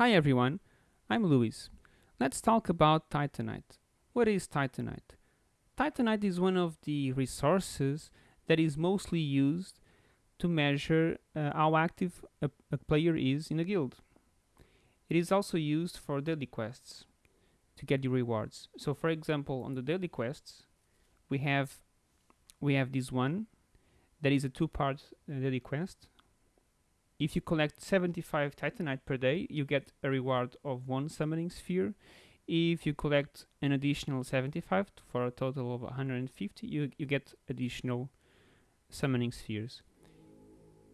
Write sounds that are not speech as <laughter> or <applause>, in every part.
Hi everyone, I'm Luis. Let's talk about Titanite. What is Titanite? Titanite is one of the resources that is mostly used to measure uh, how active a, a player is in a guild. It is also used for daily quests to get the rewards. So for example, on the daily quests, we have we have this one that is a two-part uh, daily quest. If you collect 75 Titanite per day, you get a reward of one summoning sphere. If you collect an additional 75 for a total of 150, you, you get additional summoning spheres.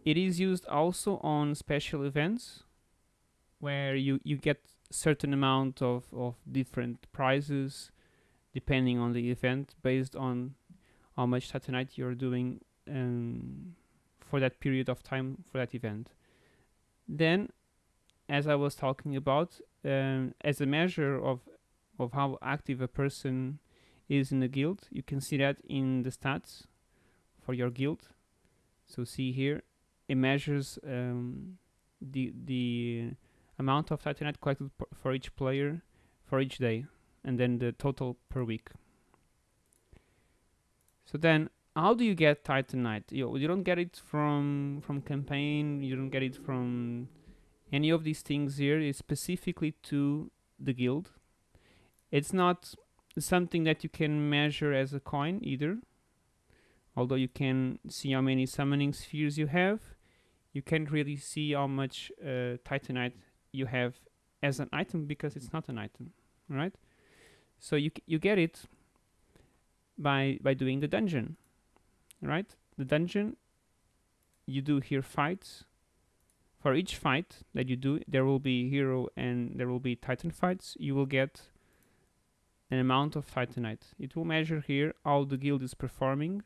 It is used also on special events where you, you get certain amount of, of different prizes depending on the event based on how much Titanite you're doing um, for that period of time for that event. Then, as I was talking about, um, as a measure of of how active a person is in the guild, you can see that in the stats for your guild. So see here, it measures um, the the amount of Titanite collected for each player for each day, and then the total per week. So then, how do you get Titanite? You, you don't get it from from campaign. You don't get it from any of these things here. It's specifically to the guild. It's not something that you can measure as a coin either. Although you can see how many summoning spheres you have, you can't really see how much uh, Titanite you have as an item because it's not an item, right? So you you get it by by doing the dungeon, right? The dungeon you do here fights. For each fight that you do, there will be hero and there will be titan fights. You will get an amount of titanite. It will measure here how the guild is performing,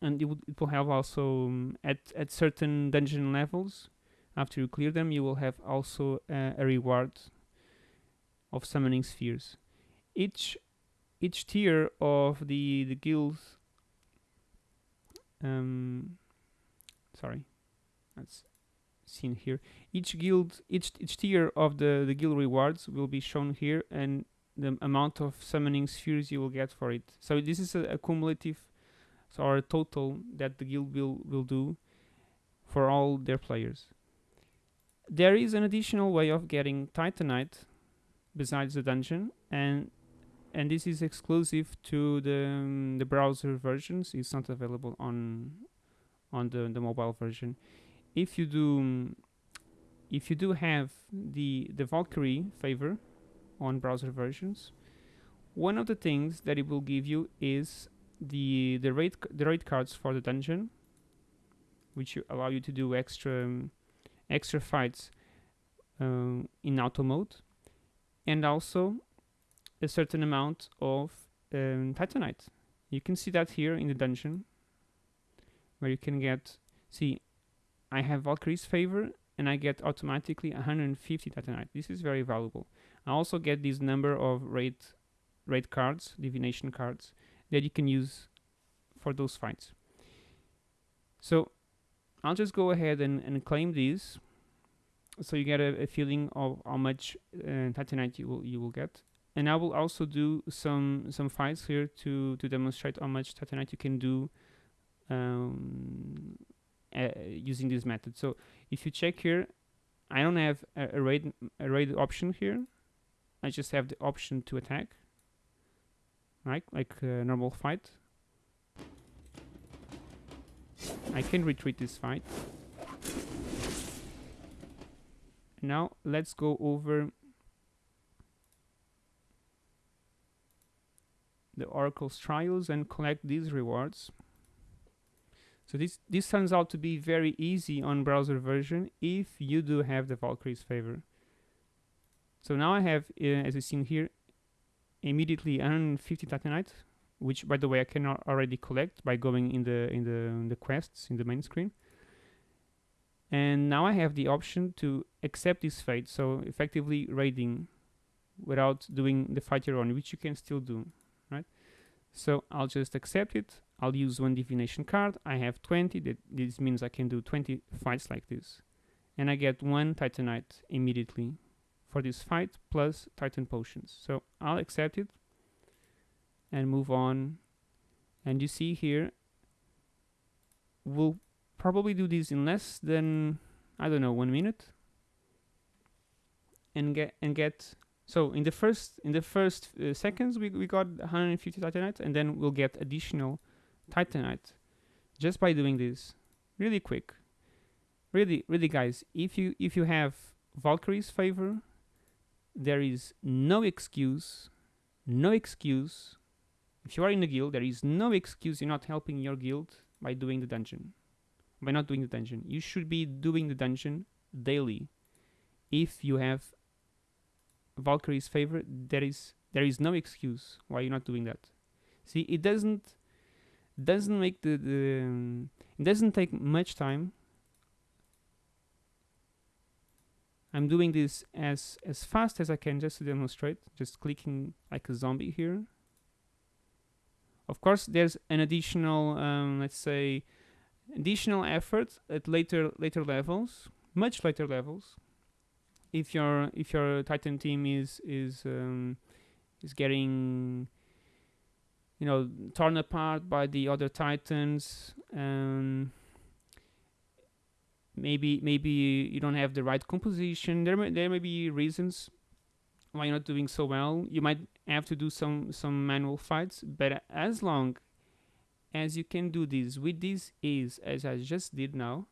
and it will, it will have also um, at at certain dungeon levels. After you clear them, you will have also uh, a reward of summoning spheres. Each each tier of the the guild um sorry. That's seen here. Each guild each each tier of the the guild rewards will be shown here and the amount of summoning spheres you will get for it. So this is a, a cumulative so or a total that the guild will will do for all their players. There is an additional way of getting titanite besides the dungeon and and this is exclusive to the um, the browser versions. It's not available on on the the mobile version. If you do um, if you do have the the Valkyrie favor on browser versions, one of the things that it will give you is the the rate the raid cards for the dungeon, which allow you to do extra um, extra fights um, in auto mode, and also a certain amount of um, titanite. You can see that here in the dungeon, where you can get, see, I have Valkyrie's favor, and I get automatically 150 titanite. This is very valuable. I also get this number of raid, raid cards, divination cards, that you can use for those fights. So I'll just go ahead and, and claim these so you get a, a feeling of how much uh, titanite you will you will get and I will also do some some fights here to to demonstrate how much Titanite you can do um, uh, using this method. So if you check here, I don't have a, a raid a raid option here. I just have the option to attack, right? Like a normal fight. I can retreat this fight. Now let's go over the Oracle's trials and collect these rewards. So this this turns out to be very easy on browser version if you do have the Valkyrie's favor. So now I have, uh, as you seen here, immediately 150 Titanite, which by the way I can already collect by going in the in the in the quests in the main screen. And now I have the option to accept this fate, so effectively raiding without doing the fight your own, which you can still do? So I'll just accept it. I'll use one divination card. I have 20. That this means I can do 20 fights like this. and I get one Titanite immediately for this fight plus Titan potions. So I'll accept it and move on. And you see here, we'll probably do this in less than, I don't know, one minute. And get, and get, so in the first, in the first uh, seconds, we, we got 150 Titanite and then we'll get additional Titanite just by doing this. Really quick. Really really guys if you if you have valkyrie's favor there is no excuse no excuse. If you are in a guild there is no excuse you're not helping your guild by doing the dungeon by not doing the dungeon. You should be doing the dungeon daily. If you have valkyrie's favor there is there is no excuse why you're not doing that. See it doesn't doesn't make the, the um, it doesn't take much time. I'm doing this as as fast as I can just to demonstrate just clicking like a zombie here. Of course there's an additional um, let's say additional effort at later later levels much later levels if your if your titan team is is um, is getting you know torn apart by the other titans um, maybe maybe you don't have the right composition. There may, there may be reasons why you're not doing so well. You might have to do some some manual fights but as long as you can do this with this ease as I just did now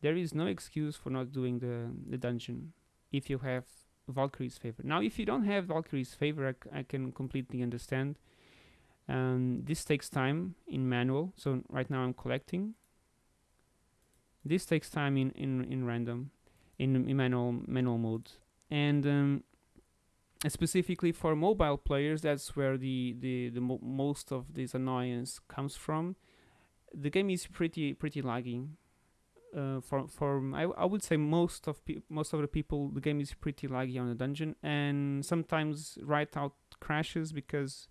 there is no excuse for not doing the the dungeon if you have Valkyrie's favor. Now if you don't have Valkyrie's favor I, can completely understand. Um, this takes time in manual so right now I'm collecting. This takes time in in, in random in, in manual manual mode and um, specifically for mobile players that's where the the, the mo most of this annoyance comes from. The game is pretty pretty lagging uh, for for I, I would say most of most of the people the game is pretty laggy on the dungeon and sometimes right out crashes because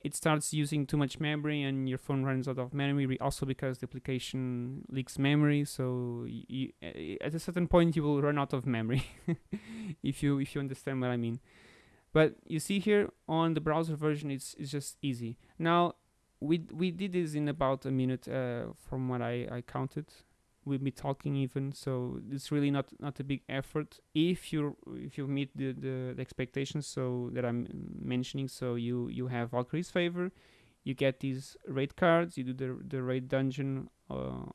it starts using too much memory and your phone runs out of memory also because the application leaks memory so you, at a certain point you will run out of memory <laughs> if you if you understand what I mean. But you see here on the browser version it's, it's just easy. Now we we did this in about a minute uh, from what I, I counted with me talking even so it's really not not a big effort. If you if you meet the, the, the expectations so that i'm mentioning so you you have valkyrie's favor you get these raid cards you do the the raid dungeon uh,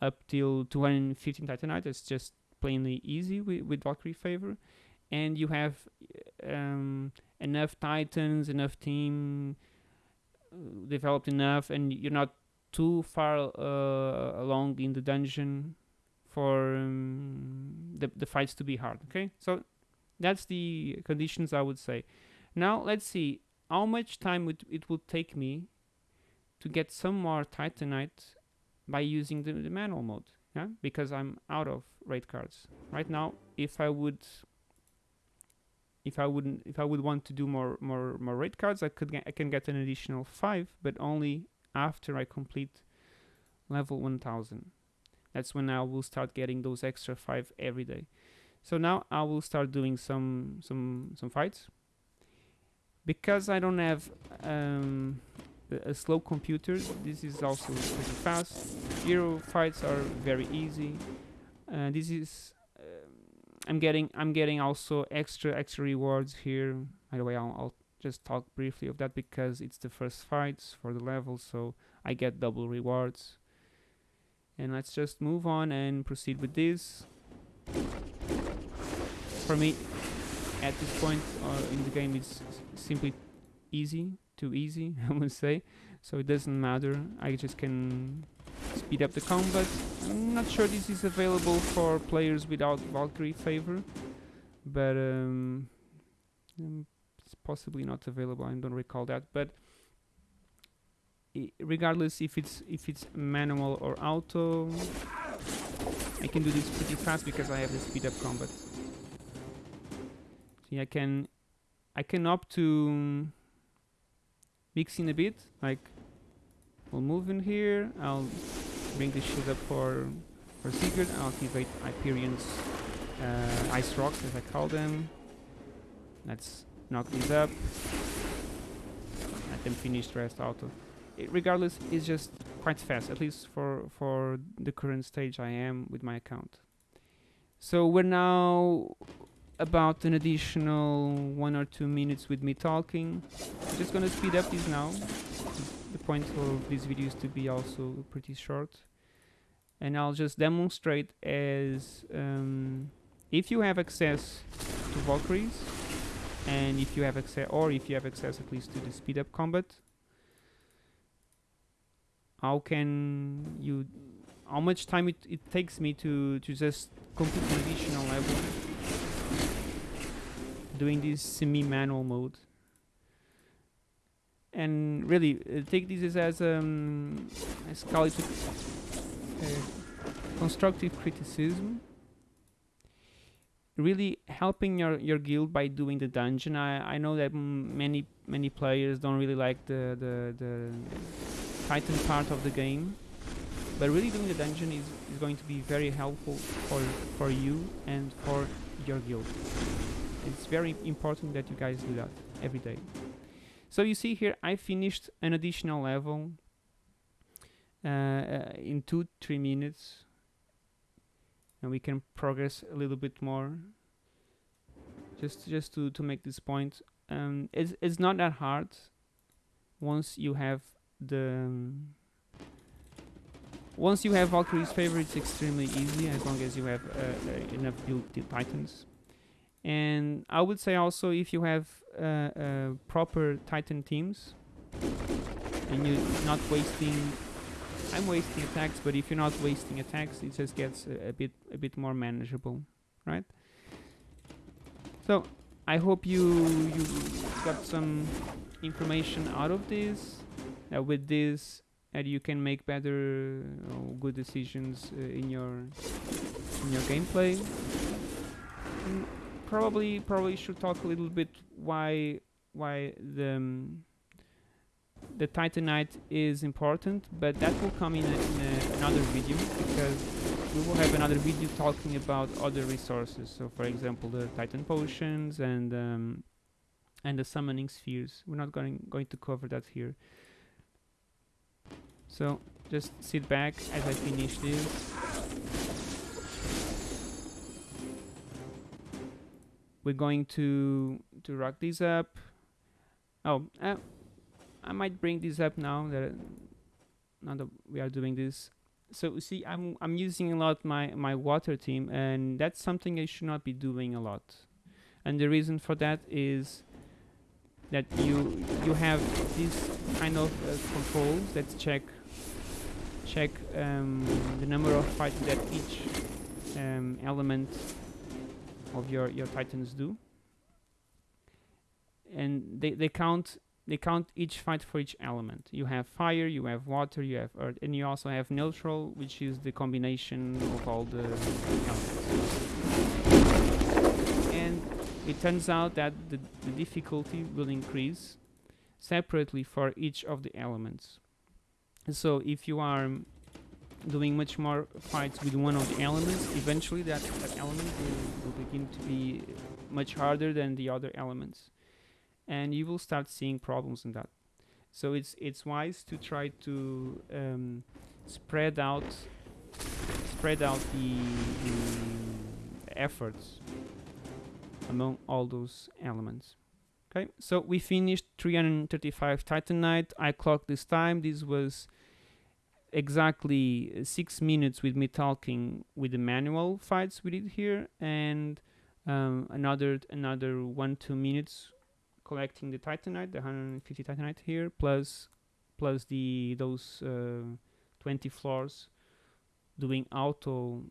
up till 215 titanite. It's just plainly easy with, with valkyrie favor. And you have um, enough titans enough team developed enough and you're not too far uh, along in the dungeon for um, the, the fights to be hard okay? So that's the conditions I would say. Now let's see how much time it, it would take me to get some more titanite by using the, the manual mode yeah? Because I'm out of raid cards. Right now if I would if I wouldn't if I would want to do more more more raid cards I could get, I can get an additional five but only after I complete level 1000. That's when I will start getting those extra 5 every day. So now I will start doing some some some fights. Because I don't have um, a slow computer, this is also pretty fast. Hero fights are very easy. Uh, this is I'm getting I'm getting also extra extra rewards here. By the way, I'll, I'll just talk briefly of that because it's the first fights for the level so I get double rewards. And let's just move on and proceed with this. For me at this point uh, in the game it's simply easy too easy <laughs> I would say. So it doesn't matter. I just can speed up the combat I'm not sure this is available for players without Valkyrie favor but um, possibly not available. I don't recall that, but regardless if it's if it's manual or auto, I can do this pretty fast because I have the speed up combat. See, I can I can opt to mix in a bit, like we'll move in here. I'll bring the shield up for for Sigurd. I'll activate Hyperion's uh, Ice Rocks, as I call them. Let's knock these up. Let them finish the rest out of. It, regardless, it's just quite fast, at least for for the current stage I am with my account. So we're now about an additional one or two minutes with me talking. I'm just gonna speed up this now. The point of this video is to be also pretty short. And I'll just demonstrate as um, if you have access to Valkyries and if you have access or if you have access at least to the speed up combat how can you how much time it, it takes me to to just complete an additional level doing this semi-manual mode and really uh, take this as um as uh, constructive criticism. Really helping your your guild by doing the dungeon. I i know that many many players don't really like the the the titan part of the game. But really doing the dungeon is, is going to be very helpful for for you and for your guild. It's very important that you guys do that every day so you see here I finished an additional level uh, uh, in two three minutes. And we can progress a little bit more. Just just to to make this point. Um, it's, it's not that hard once you have the once you have Valkyrie's favor it's extremely easy as long as you have uh, uh, enough build titans and I would say also if you have uh, uh, proper titan teams and you're not wasting I'm wasting attacks, but if you're not wasting attacks, it just gets a, a bit a bit more manageable, right? So I hope you you got some information out of this. With this, and you can make better, uh, good decisions uh, in your in your gameplay. And probably probably should talk a little bit why why the um, the Titanite is important, but that will come in, a, in a, another video because we will have another video talking about other resources. So, for example, the Titan potions and um, and the summoning spheres. We're not going going to cover that here. So just sit back as I finish this. We're going to to rock this up. Oh, uh, I might bring this up now that now that we are doing this. So see, I'm I'm using a lot my my water team, and that's something I should not be doing a lot. And the reason for that is that you you have these kind of uh, controls that check check um, the number of fights that each um, element of your your titans do, and they they count they count each fight for each element. You have fire, you have water, you have earth, and you also have neutral, which is the combination of all the elements. And it turns out that the, the difficulty will increase separately for each of the elements. So if you are doing much more fights with one of the elements, eventually that, that element will, will begin to be much harder than the other elements and you will start seeing problems in that. So it's it's wise to try to um, spread out spread out the, the efforts among all those elements. Okay, so we finished 335 Titanite. I clocked this time. This was exactly six minutes with me talking with the manual fights we did here, and um, another another one two minutes collecting the titanite, the 150 titanite here, plus plus the those uh, 20 floors doing auto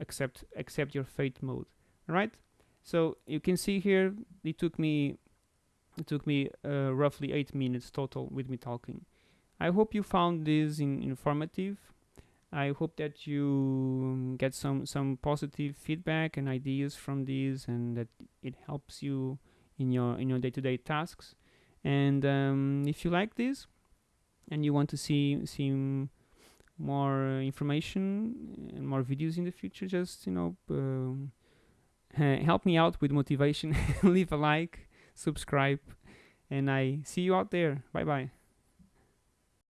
accept accept your fate mode. Right? So you can see here it took me it took me uh, roughly eight minutes total with me talking. I hope you found this in informative. I hope that you get some some positive feedback and ideas from this, and that it helps you in your in your day-to-day tasks and um, if you like this and you want to see see more uh, information and more videos in the future, just you know, um, help me out with motivation. <laughs> Leave a like, subscribe, and I see you out there. Bye bye.